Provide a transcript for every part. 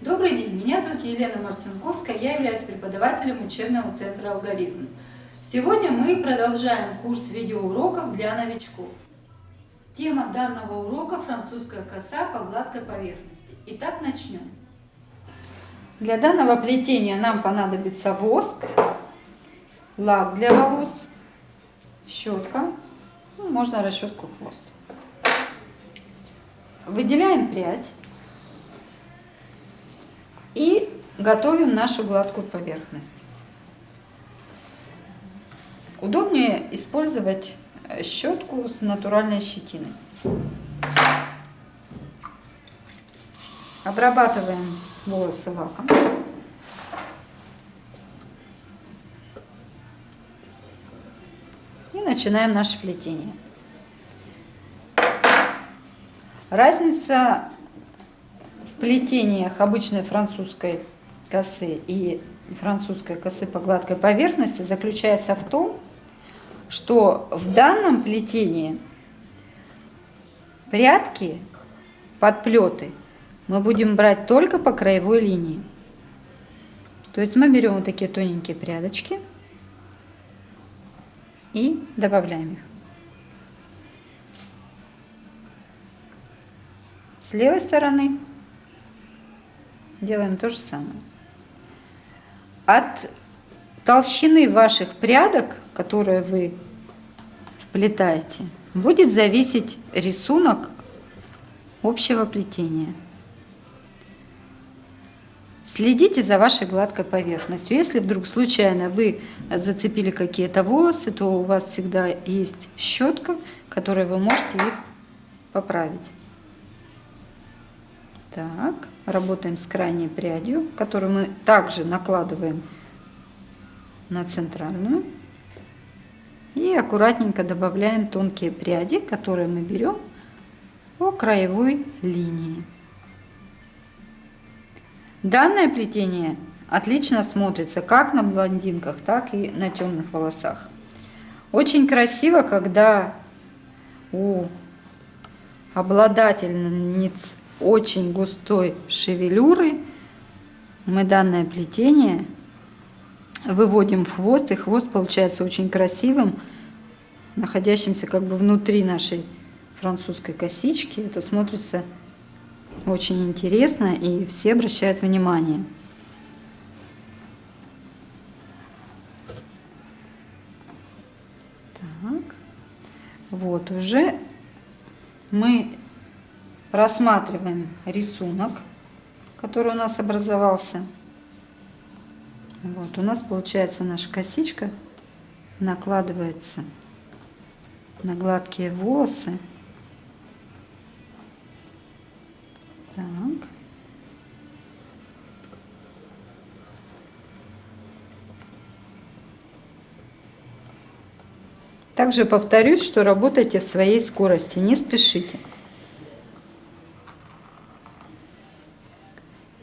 Добрый день, меня зовут Елена Марцинковская, я являюсь преподавателем учебного центра «Алгоритм». Сегодня мы продолжаем курс видеоуроков для новичков. Тема данного урока – французская коса по гладкой поверхности. Итак, начнем. Для данного плетения нам понадобится воск, лак для волос, щетка, ну, можно расческу хвост. Выделяем прядь и готовим нашу гладкую поверхность. Удобнее использовать э, щетку с натуральной щетиной. Обрабатываем волосы лаком. И начинаем наше плетение. Разница плетениях обычной французской косы и французской косы по гладкой поверхности заключается в том, что в данном плетении прядки, подплеты мы будем брать только по краевой линии. То есть мы берем вот такие тоненькие прядочки и добавляем их. С левой стороны делаем то же самое. От толщины ваших прядок, которые вы вплетаете, будет зависеть рисунок общего плетения. Следите за вашей гладкой поверхностью. Если вдруг случайно вы зацепили какие-то волосы, то у вас всегда есть щетка, которой вы можете их поправить. Так, работаем с крайней прядью, которую мы также накладываем на центральную. И аккуратненько добавляем тонкие пряди, которые мы берем по краевой линии. Данное плетение отлично смотрится как на блондинках, так и на темных волосах. Очень красиво, когда у обладательниц очень густой шевелюры мы данное плетение выводим в хвост, и хвост получается очень красивым, находящимся как бы внутри нашей французской косички. Это смотрится очень интересно, и все обращают внимание. Так, вот уже мы Рассматриваем рисунок, который у нас образовался. Вот, у нас получается наша косичка накладывается на гладкие волосы. Так. Также повторюсь, что работайте в своей скорости, не спешите.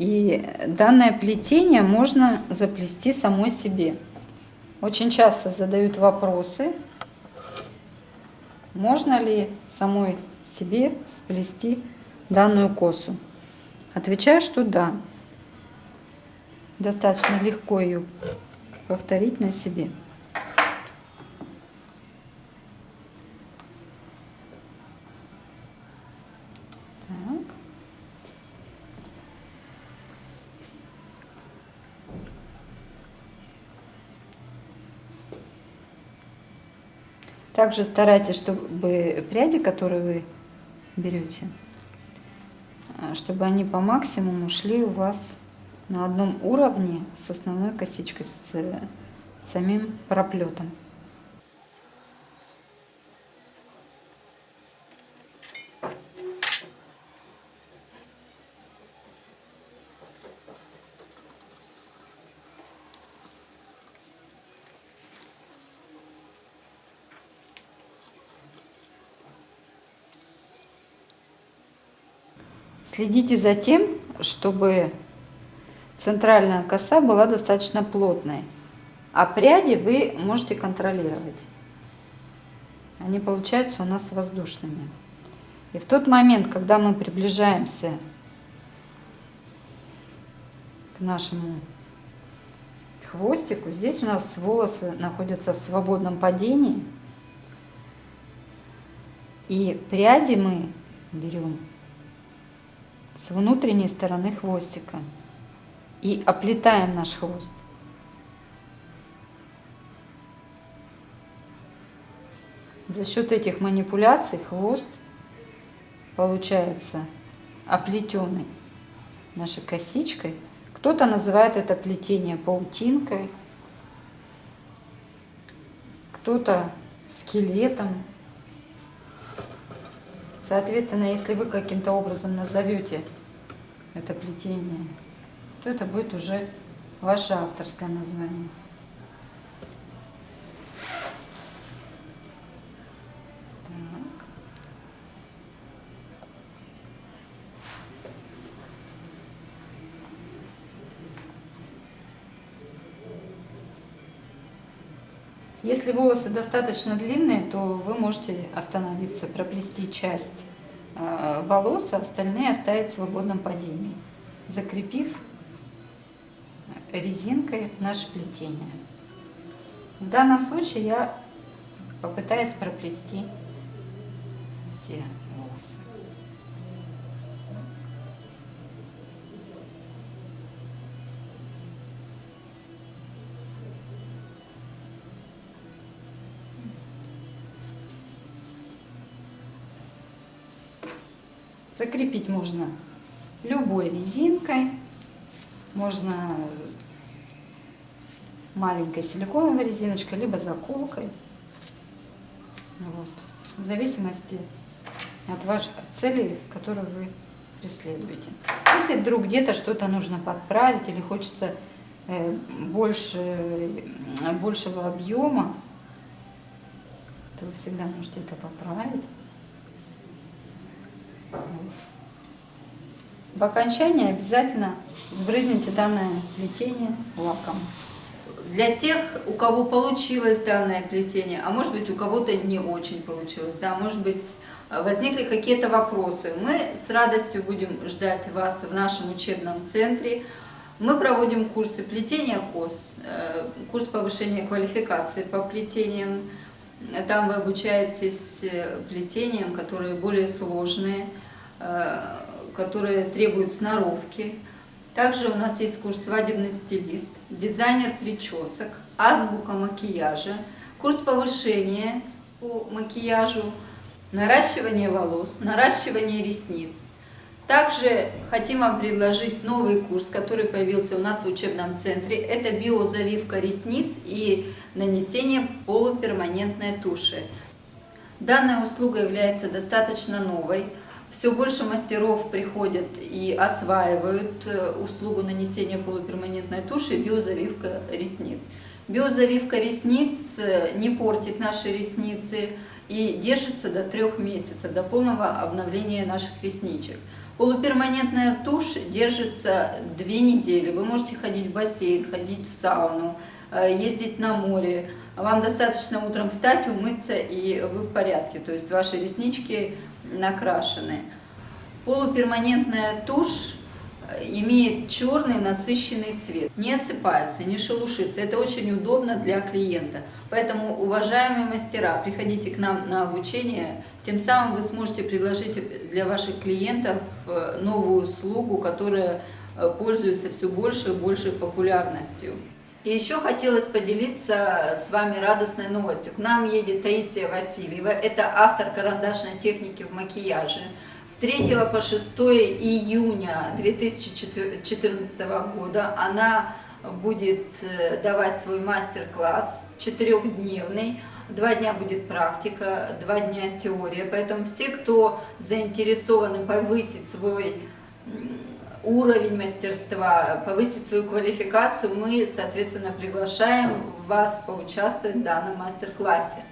И данное плетение можно заплести самой себе. Очень часто задают вопросы, можно ли самой себе сплести данную косу. Отвечаю, что да. Достаточно легко ее повторить на себе. Также старайтесь, чтобы пряди, которые вы берете, а, чтобы они по максимуму шли у вас на одном уровне с основной косичкой, с самим проплетом. Следите за тем, чтобы центральная коса была достаточно плотной, а пряди вы можете контролировать. Они получаются у нас воздушными. И в тот момент, когда мы приближаемся к нашему хвостику. Здесь у нас волосы находятся в свободном падении. И пряди мы берем с внутренней стороны хвостика и оплетаем наш хвост. За счет этих манипуляций хвост получается оплетенный нашей косичкой. Кто-то называет это плетение паутинкой, кто-то скелетом. Соответственно, если вы каким-то образом назовете это плетение, то это будет уже ваше авторское название. Если волосы достаточно длинные, то вы можете остановиться, проплести часть э, волос, а остальные оставить в свободном падении, закрепив резинкой наше плетение. В данном случае я попытаюсь проплести все Закрепить можно любой резинкой, можно маленькой силиконовой резиночкой, либо заколкой. Вот. В зависимости от вашей цели, которую вы преследуете. Если вдруг где-то что-то нужно подправить или хочется э, больше, большего объема, то вы всегда можете это поправить. В окончании обязательно сбрызните данное плетение лаком. Для тех, у кого получилось данное плетение, а может быть у кого-то не очень получилось, да, может быть возникли какие-то вопросы, мы с радостью будем ждать вас в нашем учебном центре. Мы проводим курсы плетения кос, э, курс повышения квалификации по плетениям. Там вы обучаетесь э, плетениям, которые более сложные, Э, которые требуют сноровки. Также у нас есть курс «Свадебный стилист», дизайнер причесок, азбука макияжа, курс повышения по макияжу, наращивание волос, наращивание ресниц. Также хотим вам предложить новый курс, который появился у нас в учебном центре. Это биозавивка ресниц и нанесение полуперманентной туши. Данная услуга является достаточно новой. Все больше мастеров приходят и осваивают э, услугу нанесения полуперманентной туши биозавивка ресниц. Биозавивка ресниц э, не портит наши ресницы и держится до трех месяцев, до полного обновления наших ресничек. Полуперманентная тушь держится две недели. Вы можете ходить в бассейн, ходить в сауну, э, ездить на море. Вам достаточно утром встать, умыться, и вы в порядке. То есть ваши реснички накрашены. Полуперманентная тушь имеет черный насыщенный цвет, не осыпается, не шелушится. Это очень удобно для клиента. Поэтому, уважаемые мастера, приходите к нам на обучение, тем самым вы сможете предложить для ваших клиентов э, новую услугу, которая э, пользуется все больше и большей популярностью. И еще хотелось поделиться с вами радостной новостью. К нам едет Таисия Васильева, это автор карандашной техники в макияже. С 3 по 6 июня 2014 года она будет э, давать свой мастер-класс четырехдневный. Два дня будет практика, два дня теория. Поэтому все, кто заинтересованы повысить свой уровень мастерства, повысить свою квалификацию, мы, соответственно, приглашаем вас поучаствовать в данном мастер-классе.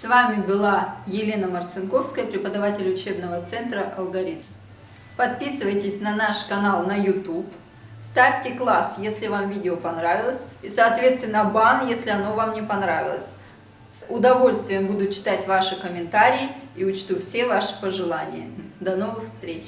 С вами была Елена Марцинковская, преподаватель учебного центра «Алгоритм». Подписывайтесь на наш канал на YouTube, ставьте класс, если вам видео понравилось, и, соответственно, бан, если оно вам не понравилось. С удовольствием буду читать ваши комментарии и учту все ваши пожелания. До новых встреч!